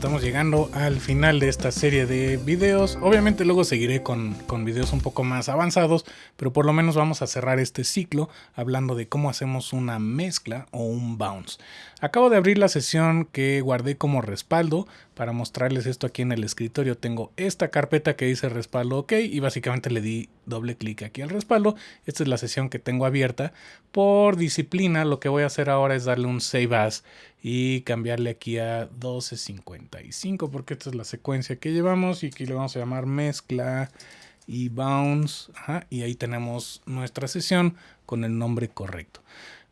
estamos llegando al final de esta serie de videos. Obviamente luego seguiré con, con, videos un poco más avanzados, pero por lo menos vamos a cerrar este ciclo hablando de cómo hacemos una mezcla o un bounce. Acabo de abrir la sesión que guardé como respaldo para mostrarles esto aquí en el escritorio. Tengo esta carpeta que dice respaldo OK y básicamente le di doble clic aquí al respaldo. Esta es la sesión que tengo abierta. Por disciplina lo que voy a hacer ahora es darle un save as y cambiarle aquí a 1255 porque esta es la secuencia que llevamos y aquí le vamos a llamar mezcla y bounce y ahí tenemos nuestra sesión con el nombre correcto.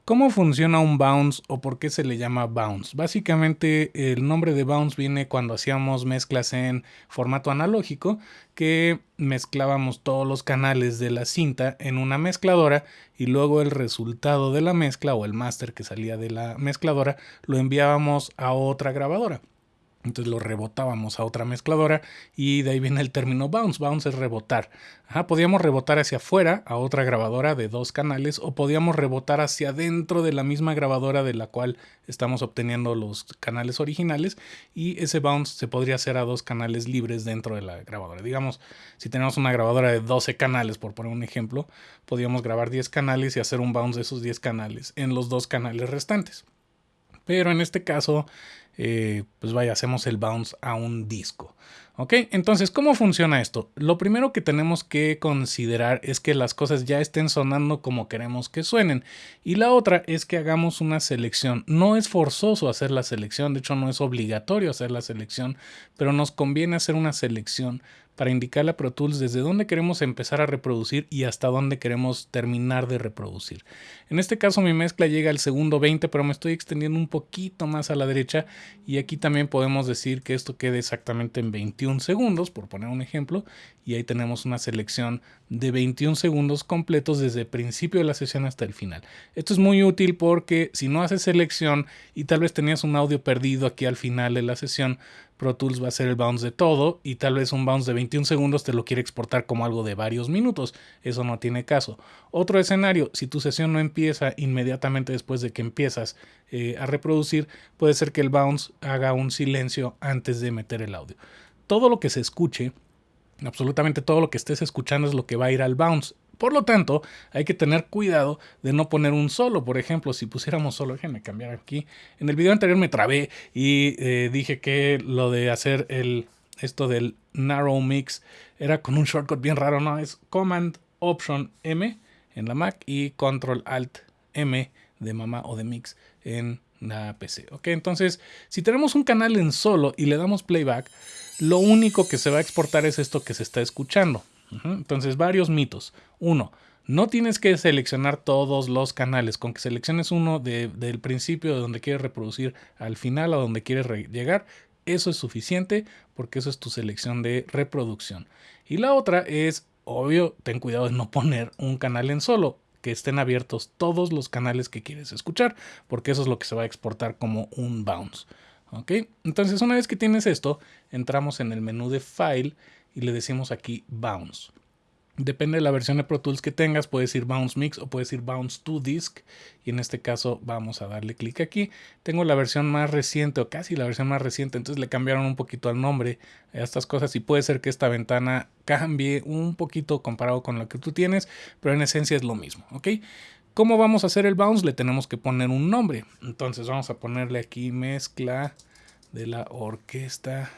¿Cómo funciona un bounce o por qué se le llama bounce? Básicamente el nombre de bounce viene cuando hacíamos mezclas en formato analógico que mezclábamos todos los canales de la cinta en una mezcladora y luego el resultado de la mezcla o el máster que salía de la mezcladora lo enviábamos a otra grabadora. Entonces lo rebotábamos a otra mezcladora y de ahí viene el término bounce. Bounce es rebotar. podíamos rebotar hacia afuera a otra grabadora de dos canales o podíamos rebotar hacia adentro de la misma grabadora de la cual estamos obteniendo los canales originales y ese bounce se podría hacer a dos canales libres dentro de la grabadora. Digamos, si tenemos una grabadora de 12 canales, por poner un ejemplo, podríamos grabar 10 canales y hacer un bounce de esos 10 canales en los dos canales restantes. Pero en este caso eh, pues vaya, hacemos el bounce a un disco. ¿Ok? Entonces, ¿cómo funciona esto? Lo primero que tenemos que considerar es que las cosas ya estén sonando como queremos que suenen. Y la otra es que hagamos una selección. No es forzoso hacer la selección, de hecho no es obligatorio hacer la selección, pero nos conviene hacer una selección para indicarle a Pro Tools desde dónde queremos empezar a reproducir y hasta dónde queremos terminar de reproducir. En este caso mi mezcla llega al segundo 20, pero me estoy extendiendo un poquito más a la derecha y aquí también podemos decir que esto quede exactamente en 21 segundos, por poner un ejemplo, y ahí tenemos una selección de 21 segundos completos desde el principio de la sesión hasta el final. Esto es muy útil porque si no haces selección y tal vez tenías un audio perdido aquí al final de la sesión, Pro Tools va a hacer el bounce de todo y tal vez un bounce de 21 segundos te lo quiere exportar como algo de varios minutos. Eso no tiene caso. Otro escenario, si tu sesión no empieza inmediatamente después de que empiezas eh, a reproducir, puede ser que el bounce haga un silencio antes de meter el audio. Todo lo que se escuche, absolutamente todo lo que estés escuchando es lo que va a ir al bounce. Por lo tanto, hay que tener cuidado de no poner un solo. Por ejemplo, si pusiéramos solo, déjenme cambiar aquí. En el video anterior me trabé y eh, dije que lo de hacer el, esto del narrow mix era con un shortcut bien raro, ¿no? Es Command Option M en la Mac y Control Alt M de mamá o de mix en la PC. Ok, entonces, si tenemos un canal en solo y le damos playback, lo único que se va a exportar es esto que se está escuchando. Entonces, varios mitos. Uno, no tienes que seleccionar todos los canales. Con que selecciones uno del principio de donde quieres reproducir al final a donde quieres llegar, eso es suficiente porque eso es tu selección de reproducción. Y la otra es, obvio, ten cuidado de no poner un canal en solo que estén abiertos todos los canales que quieres escuchar, porque eso es lo que se va a exportar como un bounce. ¿Ok? Entonces, una vez que tienes esto, entramos en el menú de File y le decimos aquí Bounce. Depende de la versión de Pro Tools que tengas, puedes ir Bounce Mix o puedes ir Bounce to Disk. Y en este caso vamos a darle clic aquí. Tengo la versión más reciente o casi la versión más reciente, entonces le cambiaron un poquito al nombre a estas cosas y puede ser que esta ventana cambie un poquito comparado con la que tú tienes, pero en esencia es lo mismo, ¿ok? ¿Cómo vamos a hacer el bounce? Le tenemos que poner un nombre. Entonces vamos a ponerle aquí mezcla de la orquesta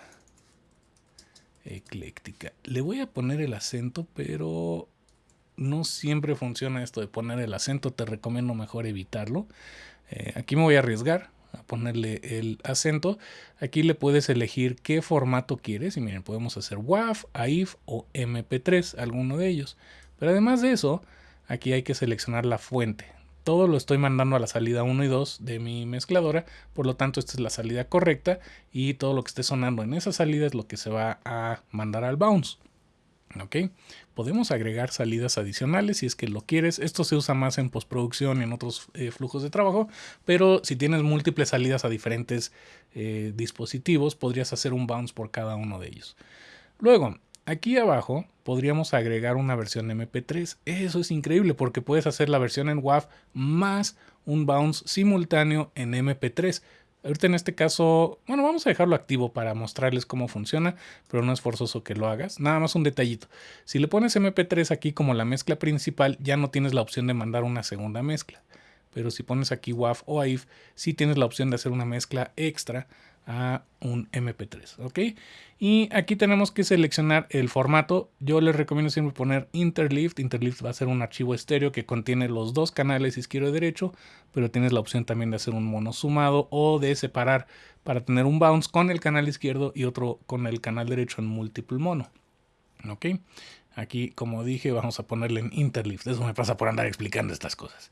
ecléctica. Le voy a poner el acento, pero no siempre funciona esto de poner el acento. Te recomiendo mejor evitarlo. Eh, aquí me voy a arriesgar a ponerle el acento. Aquí le puedes elegir qué formato quieres. Y miren, podemos hacer WAV, AIF o MP3, alguno de ellos. Pero además de eso, aquí hay que seleccionar la fuente todo lo estoy mandando a la salida 1 y 2 de mi mezcladora, por lo tanto esta es la salida correcta y todo lo que esté sonando en esa salida es lo que se va a mandar al bounce. ¿Ok? Podemos agregar salidas adicionales si es que lo quieres. Esto se usa más en postproducción y en otros eh, flujos de trabajo, pero si tienes múltiples salidas a diferentes eh, dispositivos, podrías hacer un bounce por cada uno de ellos. Luego, Aquí abajo podríamos agregar una versión MP3. Eso es increíble porque puedes hacer la versión en WAV más un bounce simultáneo en MP3. Ahorita en este caso, bueno, vamos a dejarlo activo para mostrarles cómo funciona, pero no es forzoso que lo hagas. Nada más un detallito. Si le pones MP3 aquí como la mezcla principal, ya no tienes la opción de mandar una segunda mezcla. Pero si pones aquí WAV o AIF, sí tienes la opción de hacer una mezcla extra a un MP3, ¿ok? Y aquí tenemos que seleccionar el formato. Yo les recomiendo siempre poner Interlift. Interlift va a ser un archivo estéreo que contiene los dos canales izquierdo y derecho, pero tienes la opción también de hacer un mono sumado o de separar para tener un bounce con el canal izquierdo y otro con el canal derecho en múltiple mono, ¿ok? Aquí, como dije, vamos a ponerle en Interlift. Eso me pasa por andar explicando estas cosas.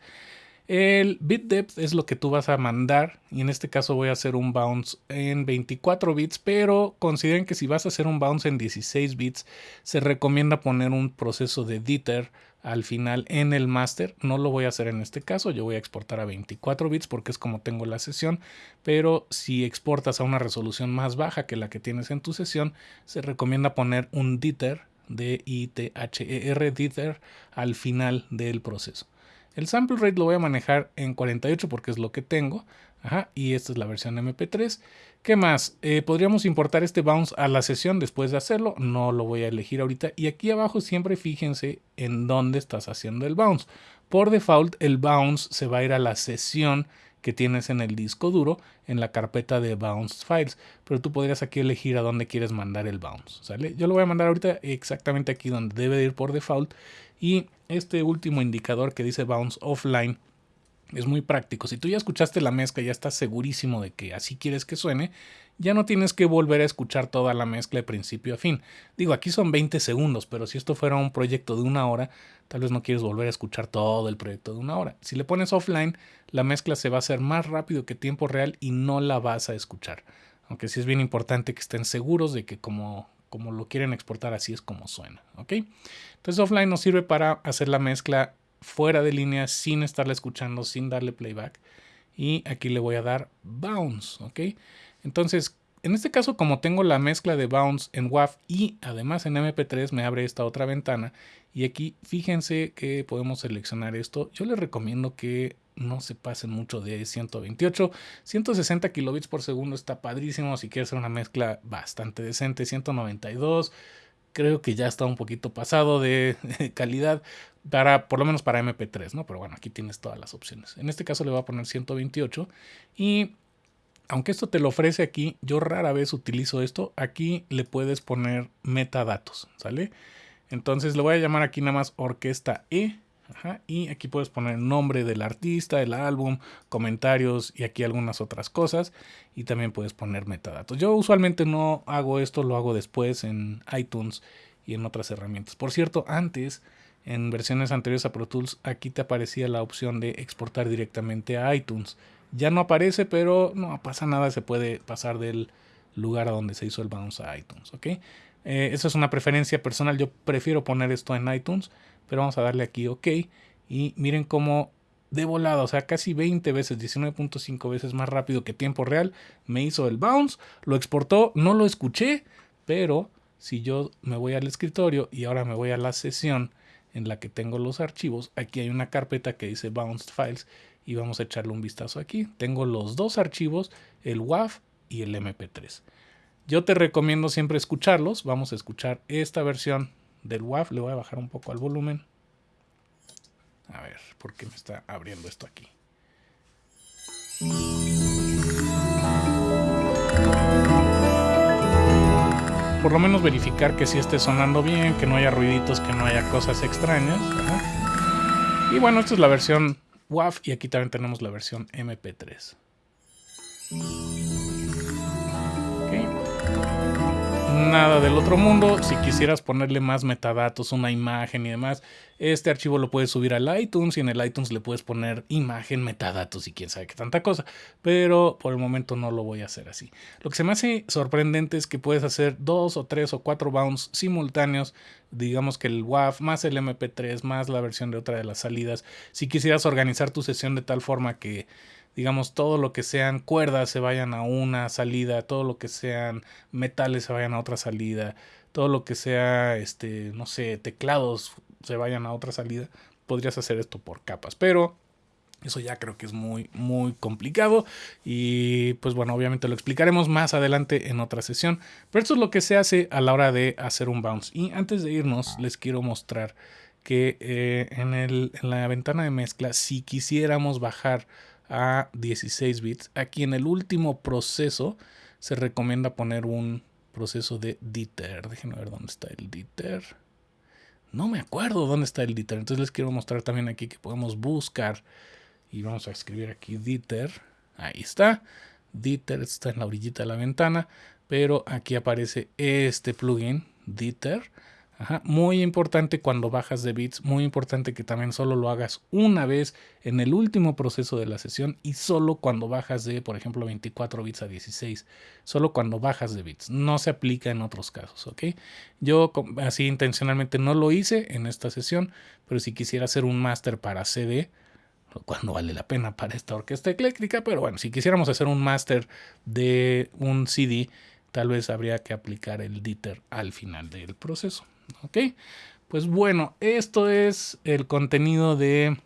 El bit depth es lo que tú vas a mandar y en este caso voy a hacer un bounce en 24 bits, pero consideren que si vas a hacer un bounce en 16 bits, se recomienda poner un proceso de Dieter al final en el master. No lo voy a hacer en este caso, yo voy a exportar a 24 bits porque es como tengo la sesión, pero si exportas a una resolución más baja que la que tienes en tu sesión, se recomienda poner un Dieter, D-I-T-H-E-R, Dieter, al final del proceso. El sample rate lo voy a manejar en 48 porque es lo que tengo. Ajá, y esta es la versión MP3. ¿Qué más? Eh, podríamos importar este bounce a la sesión después de hacerlo. No lo voy a elegir ahorita. Y aquí abajo siempre fíjense en dónde estás haciendo el bounce. Por default, el bounce se va a ir a la sesión que tienes en el disco duro en la carpeta de bounce files. Pero tú podrías aquí elegir a dónde quieres mandar el bounce. ¿sale? Yo lo voy a mandar ahorita exactamente aquí donde debe de ir por default. Y este último indicador que dice bounce offline es muy práctico. Si tú ya escuchaste la mezcla y ya estás segurísimo de que así quieres que suene, ya no tienes que volver a escuchar toda la mezcla de principio a fin. Digo, aquí son 20 segundos, pero si esto fuera un proyecto de una hora, tal vez no quieres volver a escuchar todo el proyecto de una hora. Si le pones offline, la mezcla se va a hacer más rápido que tiempo real y no la vas a escuchar. Aunque sí es bien importante que estén seguros de que como como lo quieren exportar, así es como suena. ¿ok? Entonces offline nos sirve para hacer la mezcla fuera de línea sin estarla escuchando, sin darle playback. Y aquí le voy a dar bounce. ¿ok? Entonces, en este caso, como tengo la mezcla de bounce en WAV y además en MP3, me abre esta otra ventana. Y aquí fíjense que podemos seleccionar esto. Yo les recomiendo que no se pasen mucho de 128. 160 kilobits por segundo está padrísimo si quieres hacer una mezcla bastante decente. 192 creo que ya está un poquito pasado de, calidad para por lo menos para MP3, ¿no? Pero bueno, aquí tienes todas las opciones. En este caso le voy a poner 128 y aunque esto te lo ofrece aquí, yo rara vez utilizo esto. Aquí le puedes poner metadatos, ¿sale? Entonces le voy a llamar aquí nada más orquesta E y aquí puedes poner el nombre del artista, el álbum, comentarios y aquí algunas otras cosas. Y también puedes poner metadatos. Yo usualmente no hago esto, lo hago después en iTunes y en otras herramientas. Por cierto, antes, en versiones anteriores a Pro Tools, aquí te aparecía la opción de exportar directamente a iTunes. Ya no aparece, pero no pasa nada, se puede pasar del lugar a donde se hizo el bounce a iTunes. ¿ok? Eh, esa es una preferencia personal, yo prefiero poner esto en iTunes pero vamos a darle aquí OK. Y miren cómo de volada, o sea, casi 20 veces, 19.5 veces más rápido que tiempo real, me hizo el bounce, lo exportó, no lo escuché, pero si yo me voy al escritorio y ahora me voy a la sesión en la que tengo los archivos, aquí hay una carpeta que dice Bounced Files y vamos a echarle un vistazo aquí. Tengo los dos archivos, el WAV y el MP3. Yo te recomiendo siempre escucharlos, vamos a escuchar esta versión del WAV. Le voy a bajar un poco al volumen. A ver, ¿por qué me está abriendo esto aquí? Por lo menos verificar que sí esté sonando bien, que no haya ruiditos, que no haya cosas extrañas. Y bueno, esta es la versión WAV y aquí también tenemos la versión MP3. Nada del otro mundo. Si quisieras ponerle más metadatos, una imagen y demás, este archivo lo puedes subir al iTunes y en el iTunes le puedes poner imagen, metadatos y quién sabe qué tanta cosa. Pero por el momento no lo voy a hacer así. Lo que se me hace sorprendente es que puedes hacer dos o tres o cuatro bounds simultáneos. Digamos que el WAV más el MP3 más la versión de otra de las salidas. Si quisieras organizar tu sesión de tal forma que digamos, todo lo que sean cuerdas se vayan a una salida, todo lo que sean metales se vayan a otra salida, todo lo que sea, este, no sé, teclados se vayan a otra salida, podrías hacer esto por capas. Pero Eso ya creo que es muy, muy complicado y pues bueno, obviamente lo explicaremos más adelante en otra sesión, pero esto es lo que se hace a la hora de hacer un bounce. Y antes de irnos, les quiero mostrar que eh, en, el, en la ventana de mezcla, si quisiéramos bajar a 16 bits, aquí en el último proceso se recomienda poner un proceso de diter. Déjenme ver dónde está el diter. No me acuerdo dónde está el diter, entonces les quiero mostrar también aquí que podemos buscar y vamos a escribir aquí Dieter. Ahí está. Dieter está en la orillita de la ventana, pero aquí aparece este plugin, Muy importante cuando bajas de bits, muy importante que también solo lo hagas una vez en el último proceso de la sesión y solo cuando bajas de, por ejemplo, 24 bits a 16, solo cuando bajas de bits, no se aplica en otros casos, ¿ok? Yo así intencionalmente no lo hice en esta sesión, pero si quisiera hacer un máster para CD, cuando vale la pena para esta orquesta ecléctrica, pero bueno, si quisiéramos hacer un máster de un CD, tal vez habría que aplicar el DITER al final del proceso. ¿Ok? Pues bueno, esto es el contenido de,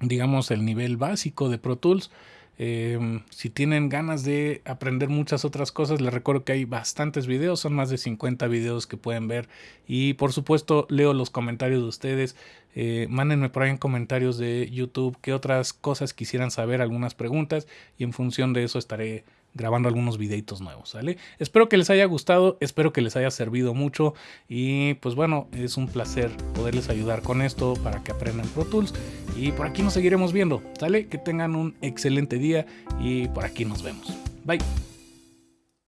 digamos, el nivel básico de Pro Tools. Em, si tienen ganas de aprender muchas otras cosas, les recuerdo que hay bastantes videos, son más de 50 videos que pueden ver y por supuesto leo los comentarios de ustedes. Eh, mándenme por ahí en comentarios de YouTube qué otras cosas quisieran saber, algunas preguntas y en función de eso estaré grabando algunos videitos nuevos, ¿sale? Espero que les haya gustado, espero que les haya servido mucho y pues bueno, es un placer poderles ayudar con esto para que aprendan Pro Tools y por aquí nos seguiremos viendo, ¿sale? Que tengan un excelente día y por aquí nos vemos. Bye.